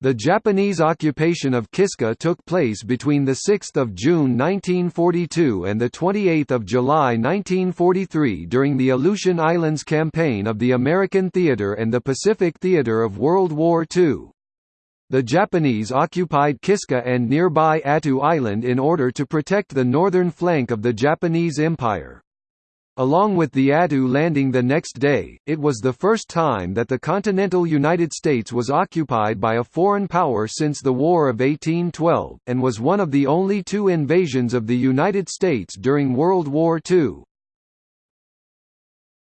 The Japanese occupation of Kiska took place between 6 June 1942 and 28 July 1943 during the Aleutian Islands Campaign of the American Theater and the Pacific Theater of World War II. The Japanese occupied Kiska and nearby Attu Island in order to protect the northern flank of the Japanese Empire. Along with the Attu landing the next day, it was the first time that the continental United States was occupied by a foreign power since the War of 1812, and was one of the only two invasions of the United States during World War II.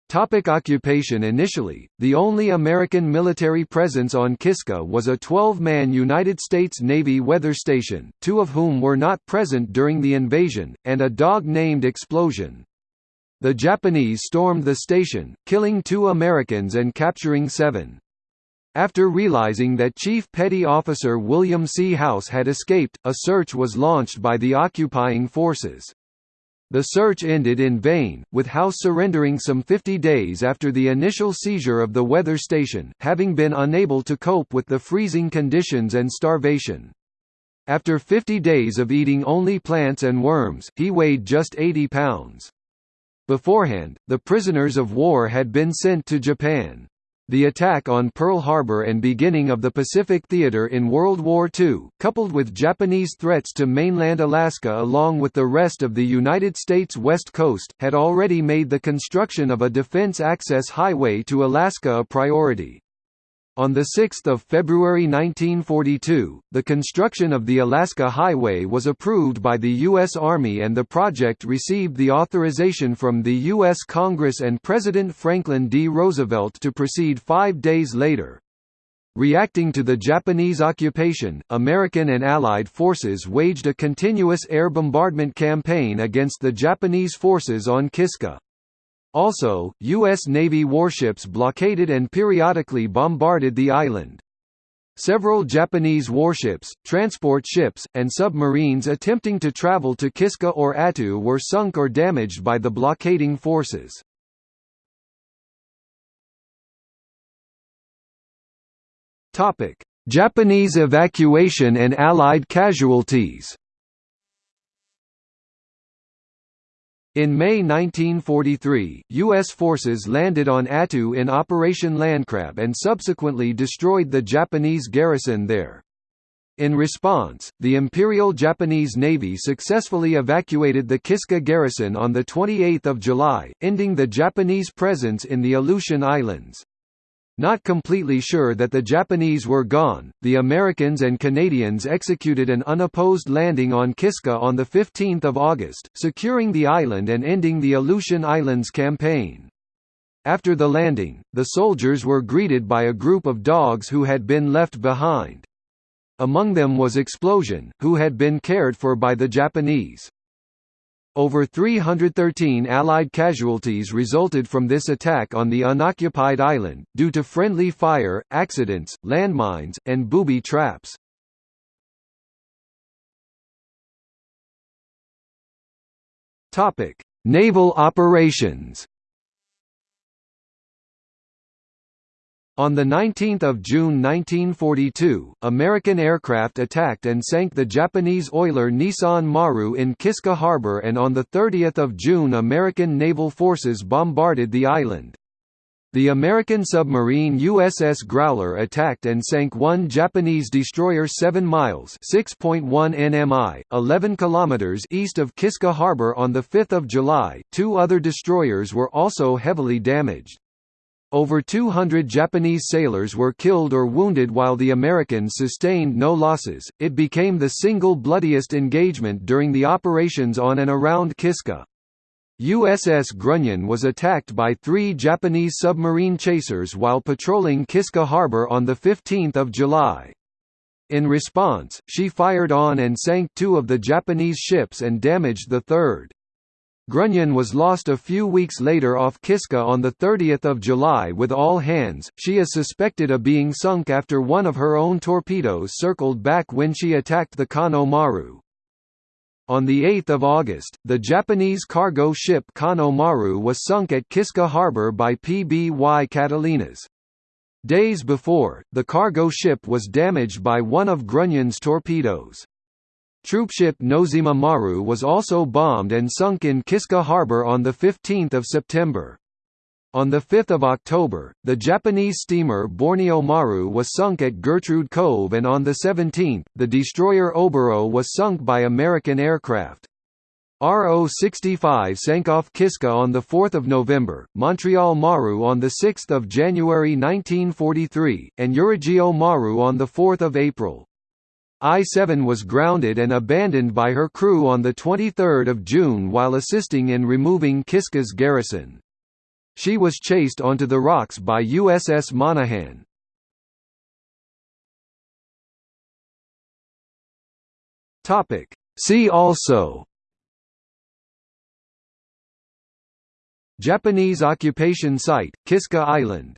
Topic occupation Initially, the only American military presence on Kiska was a 12-man United States Navy weather station, two of whom were not present during the invasion, and a dog-named Explosion. The Japanese stormed the station, killing two Americans and capturing seven. After realizing that Chief Petty Officer William C. House had escaped, a search was launched by the occupying forces. The search ended in vain, with House surrendering some 50 days after the initial seizure of the weather station, having been unable to cope with the freezing conditions and starvation. After 50 days of eating only plants and worms, he weighed just 80 pounds. Beforehand, the prisoners of war had been sent to Japan. The attack on Pearl Harbor and beginning of the Pacific Theater in World War II, coupled with Japanese threats to mainland Alaska along with the rest of the United States West Coast, had already made the construction of a defense access highway to Alaska a priority. On 6 February 1942, the construction of the Alaska Highway was approved by the U.S. Army and the project received the authorization from the U.S. Congress and President Franklin D. Roosevelt to proceed five days later. Reacting to the Japanese occupation, American and Allied forces waged a continuous air bombardment campaign against the Japanese forces on Kiska. Also, U.S. Navy warships blockaded and periodically bombarded the island. Several Japanese warships, transport ships, and submarines attempting to travel to Kiska or Attu were sunk or damaged by the blockading forces. Japanese evacuation and Allied casualties In May 1943, U.S. forces landed on Attu in Operation Landcrab and subsequently destroyed the Japanese garrison there. In response, the Imperial Japanese Navy successfully evacuated the Kiska garrison on 28 July, ending the Japanese presence in the Aleutian Islands. Not completely sure that the Japanese were gone, the Americans and Canadians executed an unopposed landing on Kiska on 15 August, securing the island and ending the Aleutian Islands campaign. After the landing, the soldiers were greeted by a group of dogs who had been left behind. Among them was Explosion, who had been cared for by the Japanese. Over 313 Allied casualties resulted from this attack on the unoccupied island, due to friendly fire, accidents, landmines, and booby traps. Naval operations On 19 June 1942, American aircraft attacked and sank the Japanese oiler Nissan Maru in Kiska Harbor and on 30 June American naval forces bombarded the island. The American submarine USS Growler attacked and sank one Japanese destroyer 7 miles (6.1 nmi, 11 kilometers) east of Kiska Harbor on 5 July. Two other destroyers were also heavily damaged. Over 200 Japanese sailors were killed or wounded while the Americans sustained no losses. It became the single bloodiest engagement during the operations on and around Kiska. USS Grunion was attacked by three Japanese submarine chasers while patrolling Kiska Harbor on 15 July. In response, she fired on and sank two of the Japanese ships and damaged the third. Grunion was lost a few weeks later off Kiska on 30 July with all hands. She is suspected of being sunk after one of her own torpedoes circled back when she attacked the Kano Maru. On 8 August, the Japanese cargo ship Kano Maru was sunk at Kiska harbor by PBY Catalinas. Days before, the cargo ship was damaged by one of Grunion's torpedoes. Troopship Nozima Maru was also bombed and sunk in Kiska harbor on 15 September. On 5 October, the Japanese steamer Borneo Maru was sunk at Gertrude Cove and on the 17th, the destroyer Oboro was sunk by American aircraft. RO-65 sank off Kiska on 4 November, Montreal Maru on 6 January 1943, and Urugio Maru on 4 April. I-7 was grounded and abandoned by her crew on 23 June while assisting in removing Kiska's garrison. She was chased onto the rocks by USS Monaghan. See also Japanese occupation site, Kiska Island